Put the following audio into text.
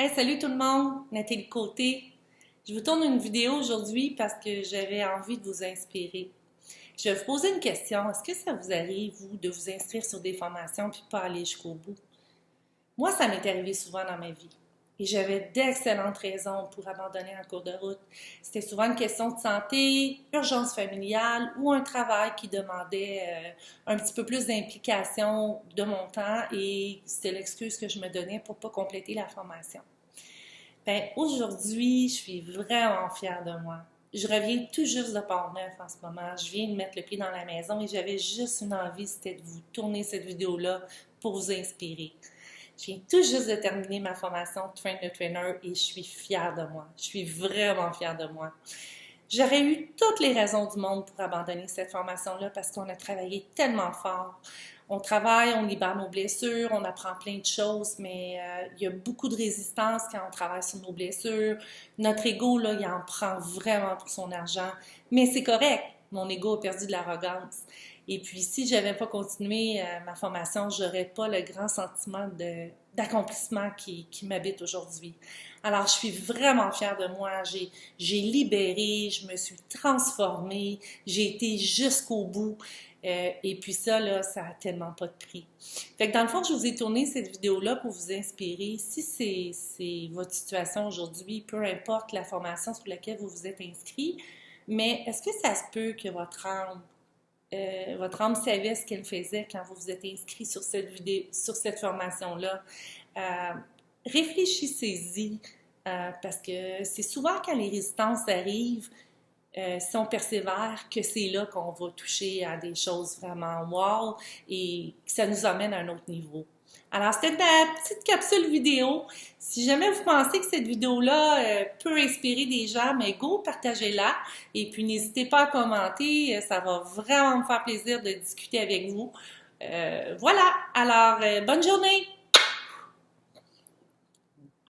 Hey, salut tout le monde, Nathalie Côté. Je vous tourne une vidéo aujourd'hui parce que j'avais envie de vous inspirer. Je vais vous poser une question. Est-ce que ça vous arrive, vous, de vous inscrire sur des formations puis pas aller jusqu'au bout? Moi, ça m'est arrivé souvent dans ma vie. Et j'avais d'excellentes raisons pour abandonner en cours de route. C'était souvent une question de santé, urgence familiale ou un travail qui demandait euh, un petit peu plus d'implication de mon temps et c'était l'excuse que je me donnais pour pas compléter la formation. Ben, aujourd'hui, je suis vraiment fière de moi. Je reviens tout juste de Port-Neuf en ce moment. Je viens de mettre le pied dans la maison et j'avais juste une envie, c'était de vous tourner cette vidéo-là pour vous inspirer. Je viens tout juste de terminer ma formation Train the Trainer et je suis fière de moi. Je suis vraiment fière de moi. J'aurais eu toutes les raisons du monde pour abandonner cette formation-là parce qu'on a travaillé tellement fort. On travaille, on libère nos blessures, on apprend plein de choses, mais euh, il y a beaucoup de résistance quand on travaille sur nos blessures. Notre ego, là, il en prend vraiment pour son argent. Mais c'est correct. Mon ego a perdu de l'arrogance. Et puis, si je n'avais pas continué euh, ma formation, je n'aurais pas le grand sentiment d'accomplissement qui, m'habite aujourd'hui. Alors, je suis vraiment fière de moi. J'ai libéré, je me suis transformée, j'ai été jusqu'au bout. Euh, et puis ça, là, ça a tellement pas de prix. Fait dans le fond, je vous ai tourné cette vidéo-là pour vous inspirer. Si c'est votre situation aujourd'hui, peu importe la formation sur laquelle vous vous êtes inscrit, mais est-ce que ça se peut que votre âme euh, votre âme savait ce qu'elle faisait quand vous vous êtes inscrit sur cette formation-là? Euh, réfléchissez-y, euh, parce que c'est souvent quand les résistances arrivent, si on persévère, que c'est là qu'on va toucher à des choses vraiment wow et que ça nous amène à un autre niveau. Alors, c'était ma petite capsule vidéo. Si jamais vous pensez que cette vidéo-là euh, peut inspirer des gens, mais go, partagez-la. Et puis, n'hésitez pas à commenter. Euh, ça va vraiment me faire plaisir de discuter avec vous. Euh, voilà. Alors, bonne journée!